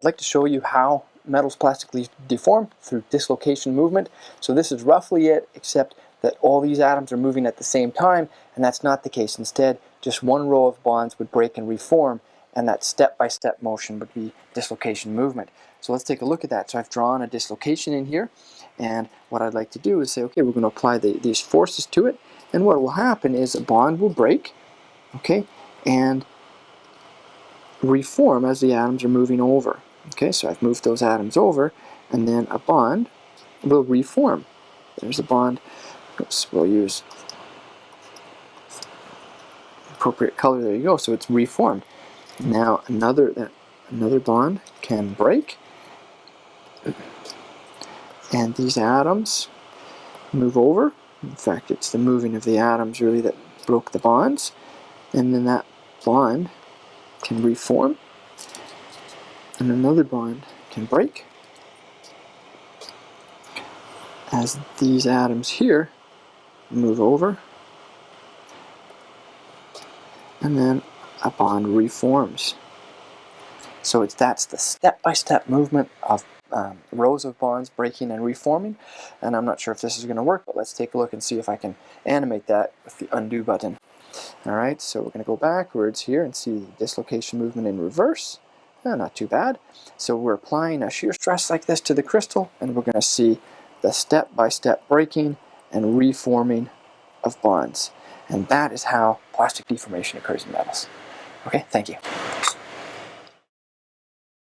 I'd like to show you how metals plastically deform through dislocation movement. So this is roughly it, except that all these atoms are moving at the same time, and that's not the case. Instead, just one row of bonds would break and reform, and that step-by-step -step motion would be dislocation movement. So let's take a look at that. So I've drawn a dislocation in here, and what I'd like to do is say, okay, we're going to apply the, these forces to it, and what will happen is a bond will break, okay, and reform as the atoms are moving over. Okay, so I've moved those atoms over, and then a bond will reform. There's a bond. Oops, we'll use appropriate color. There you go. So it's reformed. Now another another bond can break, and these atoms move over. In fact, it's the moving of the atoms really that broke the bonds, and then that bond can reform and another bond can break as these atoms here move over and then a bond reforms. So it's that's the step-by-step -step movement of um, rows of bonds breaking and reforming and I'm not sure if this is going to work but let's take a look and see if I can animate that with the undo button. Alright, so we're going to go backwards here and see the dislocation movement in reverse. Not too bad. So we're applying a shear stress like this to the crystal and we're going to see the step-by-step -step breaking and reforming of bonds. And that is how plastic deformation occurs in metals. Okay, thank you.